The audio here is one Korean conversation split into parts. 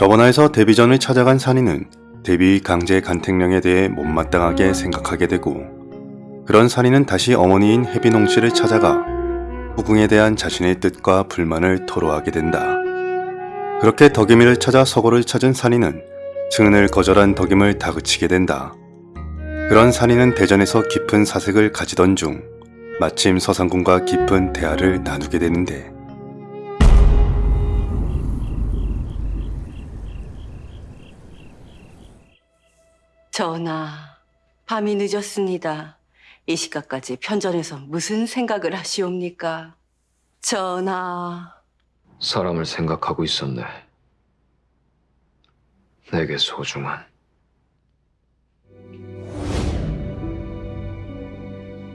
저번화에서 데뷔 전을 찾아간 산이는 데뷔 강제 간택령에 대해 못마땅하게 생각하게 되고 그런 산이는 다시 어머니인 혜빈홍 씨를 찾아가 후궁에 대한 자신의 뜻과 불만을 토로하게 된다. 그렇게 덕임이를 찾아 서고를 찾은 산이는 승은을 거절한 덕임을 다그치게 된다. 그런 산이는 대전에서 깊은 사색을 가지던 중 마침 서상군과 깊은 대화를 나누게 되는데 전하, 밤이 늦었습니다. 이 시각까지 편전에서 무슨 생각을 하시옵니까? 전하, 사람을 생각하고 있었네. 내게 소중한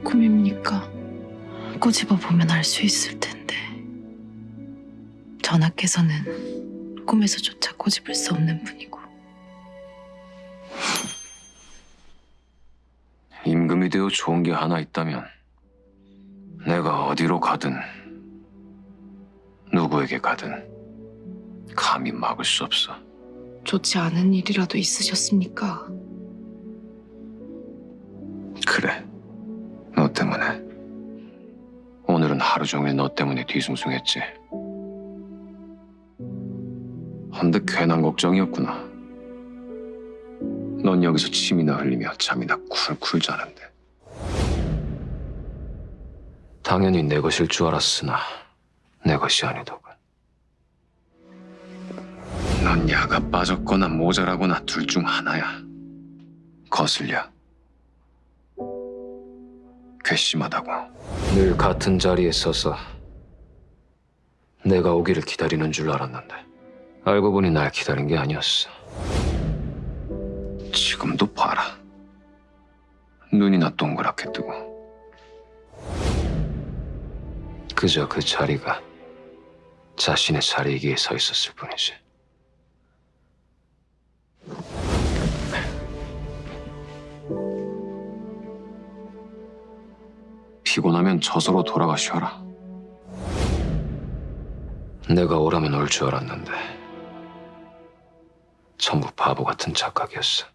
꿈입니까? 꼬집어 보면 알 수 있을 텐데. 전하께서는 꿈에서조차 꼬집을 수 없는 분이고. 임금이 되어 좋은 게 하나 있다면 내가 어디로 가든 누구에게 가든 감히 막을 수 없어. 좋지 않은 일이라도 있으셨습니까? 그래. 너 때문에. 오늘은 하루 종일 너 때문에 뒤숭숭했지. 헌데 괜한 걱정이었구나. 넌 여기서 침이나 흘리며 잠이나 쿨쿨 자는데. 당연히 내 것일 줄 알았으나 내 것이 아니더군. 넌 야가 빠졌거나 모자라거나 둘 중 하나야. 거슬려. 괘씸하다고. 늘 같은 자리에 서서 내가 오기를 기다리는 줄 알았는데 알고 보니 날 기다린 게 아니었어. 지금도 봐라. 눈이나 동그랗게 뜨고 그저 그 자리가 자신의 자리이기에 서 있었을 뿐이지. 피곤하면 저서로 돌아가 쉬어라. 내가 오라면 올 줄 알았는데 전부 바보 같은 착각이었어.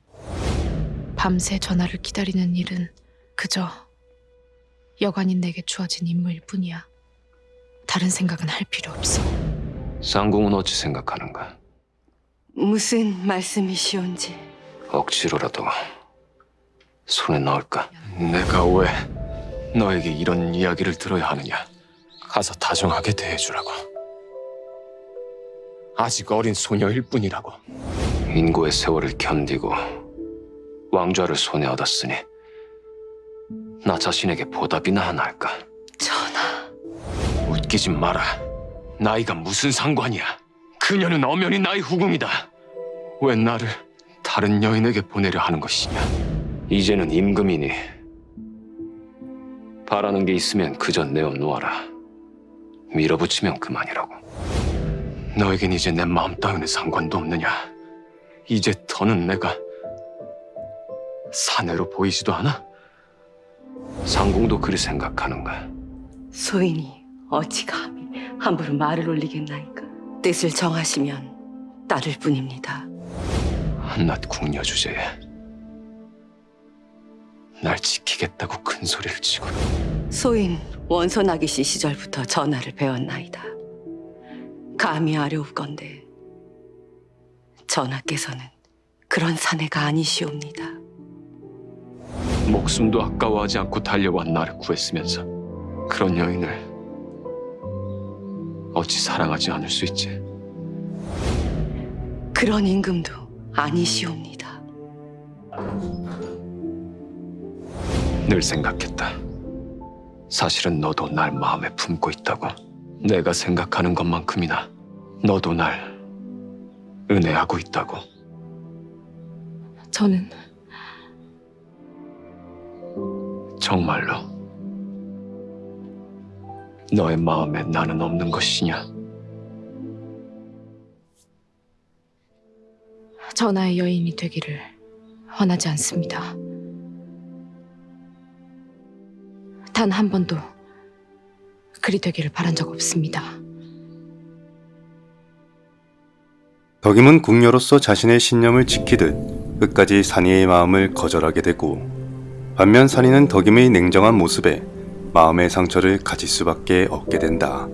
밤새 전하를 기다리는 일은 그저 여관인 내게 주어진 임무일 뿐이야. 다른 생각은 할 필요 없어. 쌍궁은 어찌 생각하는가? 무슨 말씀이시온지. 억지로라도 손에 넣을까? 내가 왜 너에게 이런 이야기를 들어야 하느냐? 가서 다정하게 대해주라고. 아직 어린 소녀일 뿐이라고. 인고의 세월을 견디고 왕좌를 손에 얻었으니 나 자신에게 보답이나 하나 할까? 전하, 웃기지 마라. 나이가 무슨 상관이야? 그녀는 엄연히 나의 후궁이다. 왜 나를 다른 여인에게 보내려 하는 것이냐? 이제는 임금이니 바라는 게 있으면 그저 내어놓아라. 밀어붙이면 그만이라고. 너에겐 이제 내 마음 따위는 상관도 없느냐? 이제 더는 내가 사내로 보이지도 않아? 상궁도 그리 생각하는가? 소인이 어찌 감히 함부로 말을 올리겠나이까. 뜻을 정하시면 따를 뿐입니다. 한낱 궁녀 주제에 날 지키겠다고 큰 소리를 치고 소인 원소 나기 씨 시절부터 전하를 배웠나이다. 감히 아려울건데 전하께서는 그런 사내가 아니시옵니다. 목숨도 아까워하지 않고 달려와 나를 구했으면서 그런 여인을 어찌 사랑하지 않을 수 있지? 그런 임금도 아니시옵니다. 늘 생각했다. 사실은 너도 날 마음에 품고 있다고. 내가 생각하는 것만큼이나 너도 날 은혜하고 있다고. 저는 정말로 너의 마음에 나는 없는 것이냐? 전하의 여인이 되기를 원하지 않습니다. 단 한 번도 그리 되기를 바란 적 없습니다. 덕임은 궁녀로서 자신의 신념을 지키듯 끝까지 산이의 마음을 거절하게 되고 반면 산이는 덕임의 냉정한 모습에 마음의 상처를 가질 수밖에 없게 된다.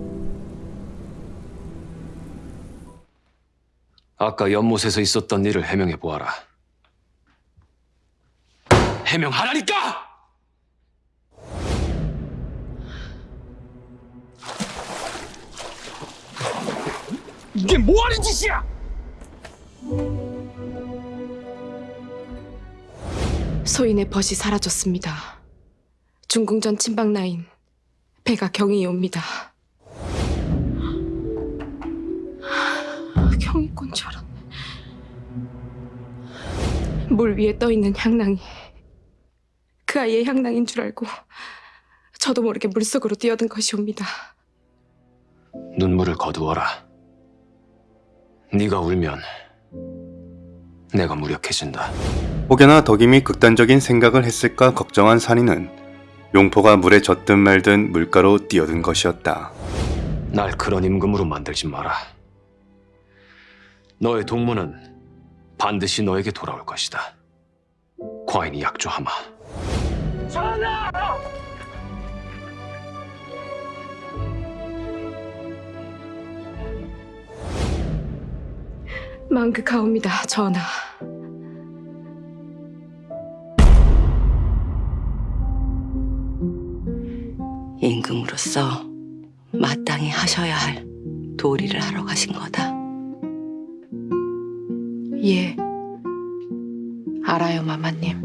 아까 연못에서 있었던 일을 해명해 보아라. 해명하라니까! 이게 뭐하는 짓이야! 소인의 벗이 사라졌습니다. 중궁전 침방 라인 배가 경이 옵니다. 경이꾼 줄 알았네. 물 위에 떠 있는 향낭이 그 아이의 향낭인 줄 알고 저도 모르게 물속으로 뛰어든 것이옵니다. 눈물을 거두어라. 네가 울면 내가 무력해진다. 혹여나 덕임이 극단적인 생각을 했을까 걱정한 산이는 용포가 물에 젖든 말든 물가로 뛰어든 것이었다. 날 그런 임금으로 만들지 마라. 너의 동무는 반드시 너에게 돌아올 것이다. 과인이 약조하마. 망극하옵니다, 전하. 임금으로서 마땅히 하셔야 할 도리를 하러 가신 거다. 예, 알아요, 마마님.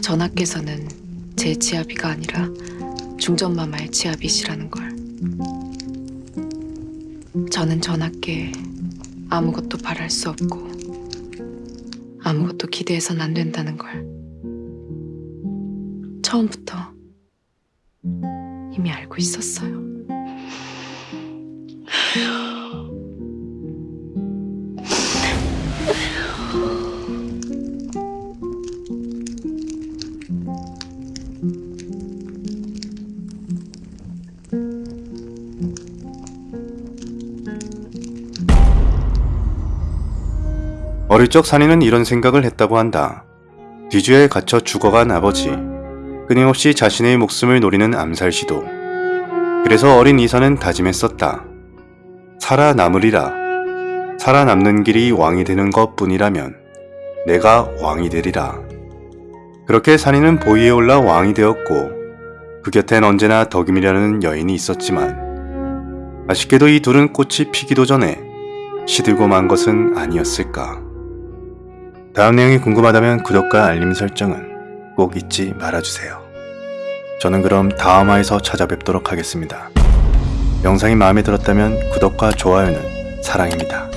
전하께서는 제 지아비가 아니라 중전마마의 지아비시라는 걸. 저는 전하께 아무것도 바랄 수 없고 아무것도 기대해선 안 된다는 걸 처음부터 이미 알고 있었어요. 어릴 적 산이는 이런 생각을 했다고 한다. 뒤주에 갇혀 죽어간 아버지, 끊임없이 자신의 목숨을 노리는 암살 시도. 그래서 어린 이사는 다짐했었다. 살아남으리라. 살아남는 길이 왕이 되는 것 뿐이라면 내가 왕이 되리라. 그렇게 산이는 보위에 올라 왕이 되었고 그 곁엔 언제나 덕임이라는 여인이 있었지만 아쉽게도 이 둘은 꽃이 피기도 전에 시들고 만 것은 아니었을까. 다음 내용이 궁금하다면 구독과 알림 설정은 꼭 잊지 말아주세요. 저는 그럼 다음화에서 찾아뵙도록 하겠습니다. 영상이 마음에 들었다면 구독과 좋아요는 사랑입니다.